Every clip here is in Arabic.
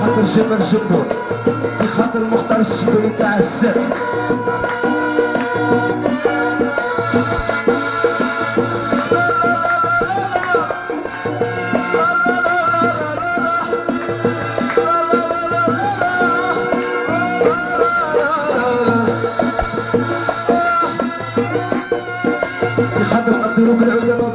خاطر الجمل جمهور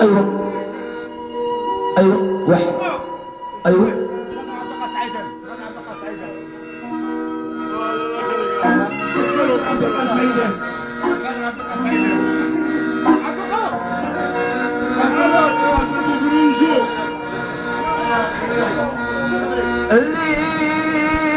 أيوه. أيوه. واحد. أيوه. اللي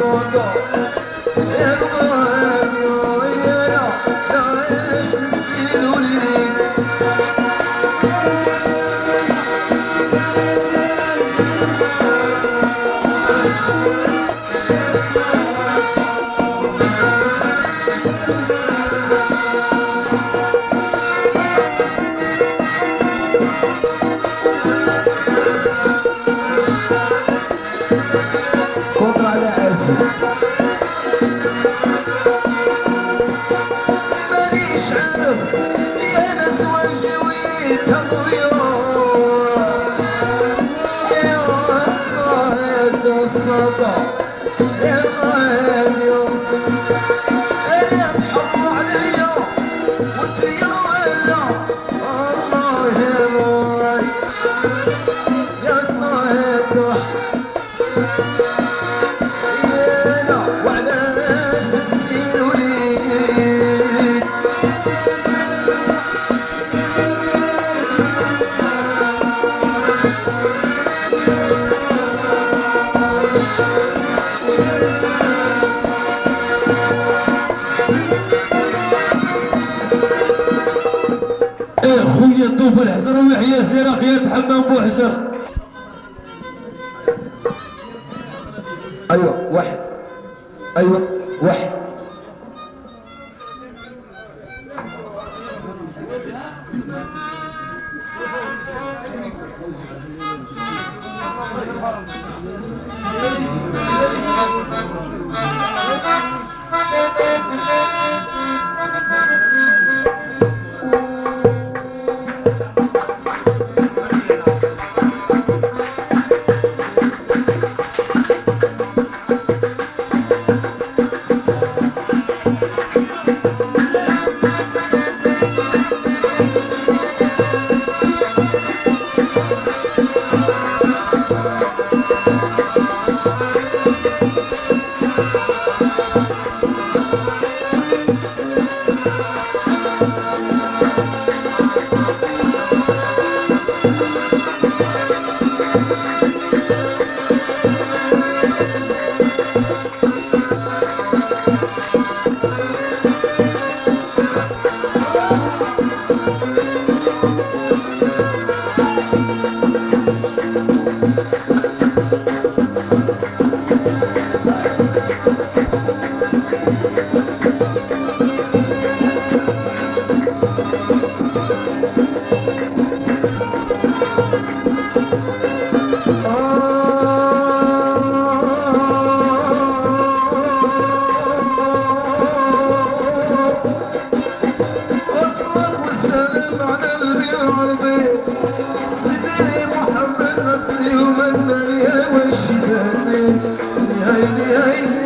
Oh, Ergondo. الحسين يطوف الحسن ويحيى الزراق يتحمى بوحسن أيوه واحد أيوه واحد haydi haydi haydi.